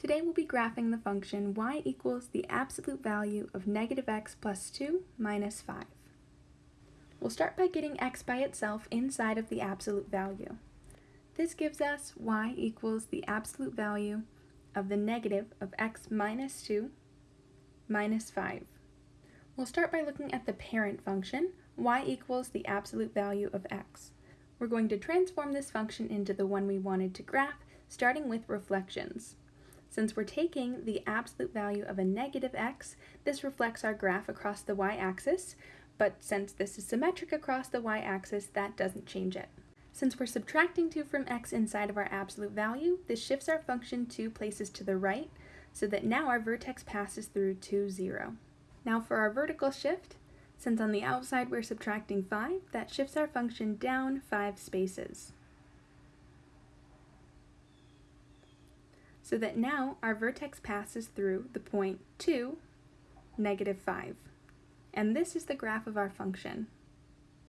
Today we'll be graphing the function y equals the absolute value of negative x plus 2 minus 5. We'll start by getting x by itself inside of the absolute value. This gives us y equals the absolute value of the negative of x minus 2 minus 5. We'll start by looking at the parent function, y equals the absolute value of x. We're going to transform this function into the one we wanted to graph, starting with reflections. Since we're taking the absolute value of a negative x, this reflects our graph across the y-axis, but since this is symmetric across the y-axis, that doesn't change it. Since we're subtracting 2 from x inside of our absolute value, this shifts our function two places to the right, so that now our vertex passes through 2, 0. Now for our vertical shift, since on the outside we're subtracting 5, that shifts our function down 5 spaces. So that now our vertex passes through the point 2, negative 5. And this is the graph of our function.